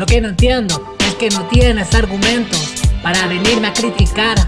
Lo que no entiendo es que no tienes argumentos para venirme a criticar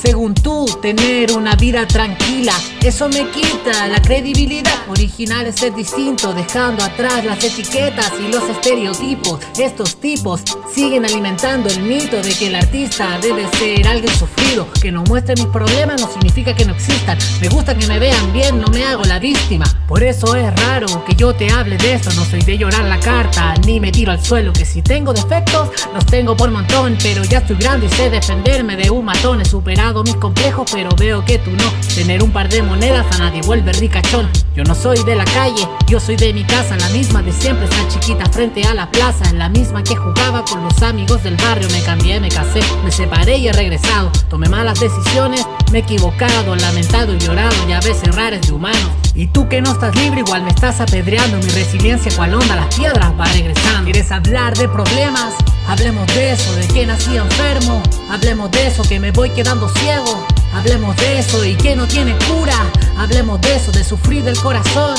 según tú, tener una vida tranquila. Eso me quita la credibilidad. Original es ser distinto Dejando atrás las etiquetas y los estereotipos. Estos tipos siguen alimentando el mito De que el artista debe ser alguien sufrido. Que no muestre mis problemas no significa que no existan. Me gusta que me vean bien, no me hago la víctima. Por eso es raro que yo te hable de esto. No soy de llorar la carta, ni me tiro al suelo Que si tengo defectos, los tengo por montón. Pero ya estoy grande y sé defenderme de un matón. He superado mis complejos pero veo que tú no. Tener un par de monedas a nadie vuelve ricachón. Yo no soy de la calle, yo soy de mi casa La misma de siempre, esa chiquita frente a la plaza La misma que jugaba con los amigos del barrio. Me cambié, me casé, me separé y he regresado. Tomé malas decisiones, me he equivocado Lamentado y llorado y a veces rares de humano. Y tú que no estás libre igual me estás apedreando. Mi resiliencia cual onda las piedras va regresando. ¿Quieres hablar de problemas? Hablemos de eso, de que nací enfermo. Hablemos de eso, que me voy quedando ciego. Hablemos de eso y que no tiene cura. Hablemos de eso, de sufrir del corazón.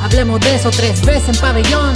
Hablemos de eso tres veces en pabellón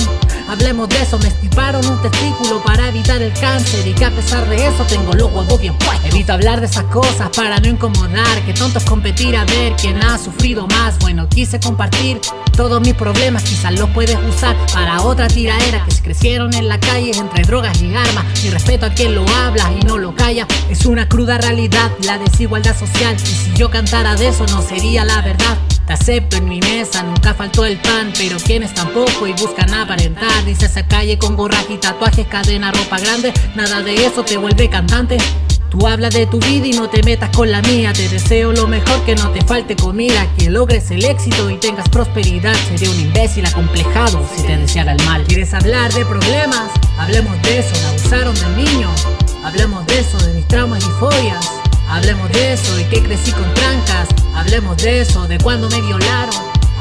Hablemos de eso, me estiparon un testículo para evitar el cáncer. Y que a pesar de eso tengo los huevos bien puestos. Evito hablar de esas cosas para no incomodar. Que tonto es competir a ver quién ha sufrido más. Bueno, quise compartir todos mis problemas Quizás los puedes usar para otra tiraera. Que se crecieron en la calle entre drogas y armas Y respeto a quien lo habla y no lo calla. Es una cruda realidad, la desigualdad social. Y si yo cantara de eso no sería la verdad te acepto en mi mesa, nunca faltó el pan Pero quienes tampoco y buscan aparentar. Dice esa calle con gorras y tatuajes, cadena, ropa grande Nada de eso te vuelve cantante. Tú hablas de tu vida y no te metas con la mía. Te deseo lo mejor, que no te falte comida Que logres el éxito y tengas prosperidad. Sería un imbécil acomplejado si te deseara el mal. ¿Quieres hablar de problemas? Hablemos de eso, me abusaron del niño. Hablemos de eso, de mis traumas y fobias Hablemos de eso y que crecí con trancas. Hablemos de eso, de cuando me violaron.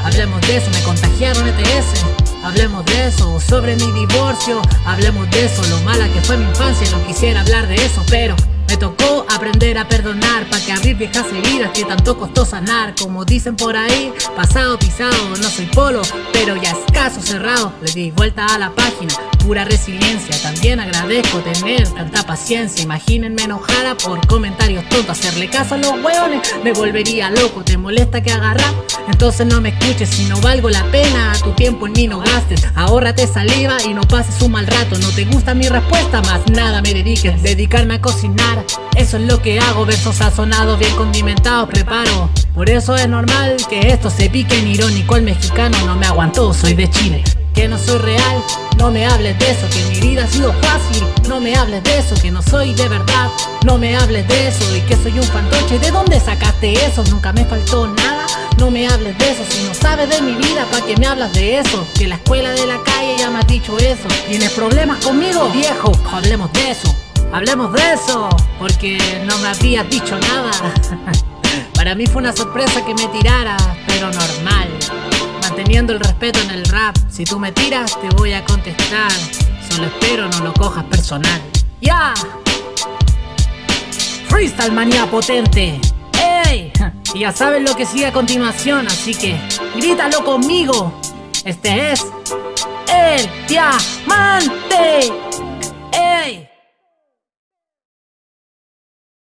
Hablemos de eso, me contagiaron ETS Hablemos de eso, sobre mi divorcio. Hablemos de eso, lo mala que fue mi infancia No quisiera hablar de eso, pero me tocó aprender a perdonar para que abrir viejas heridas que tanto costó sanar. Como dicen por ahí, pasado pisado, no soy polo Pero ya es caso cerrado, le di vuelta a la página Pura resiliencia, también agradezco tener tanta paciencia. Imagínenme enojada por comentarios tontos. Hacerle caso a los hueones me volvería loco. ¿Te molesta que agarra? Entonces no me escuches si no valgo la pena. Tu tiempo en mí no gastes. Ahórrate saliva y no pases un mal rato. No te gusta mi respuesta, más nada me dediques. Dedicarme a cocinar eso es lo que hago, versos sazonados, bien condimentados, preparo. Por eso es normal que esto se pique en irónico. El mexicano no me aguantó, soy de Chile. Que no soy real, no me hables de eso Que mi vida ha sido fácil, no me hables de eso Que no soy de verdad, no me hables de eso Y que soy un fantoche, ¿de dónde sacaste eso? Nunca me faltó nada, no me hables de eso Si no sabes de mi vida, ¿para qué me hablas de eso? Que la escuela de la calle ya me ha dicho eso. ¿Tienes problemas conmigo? Viejo, hablemos de eso Hablemos de eso, porque no me habías dicho nada Para mí fue una sorpresa que me tirara, pero normal Manteniendo el respeto en el rap Si tú me tiras, te voy a contestar Solo espero no lo cojas personal ¡Ya! Freestyle manía potente ¡Ey! Y ya sabes lo que sigue a continuación, así que grítalo conmigo Este es... ¡El Diamante!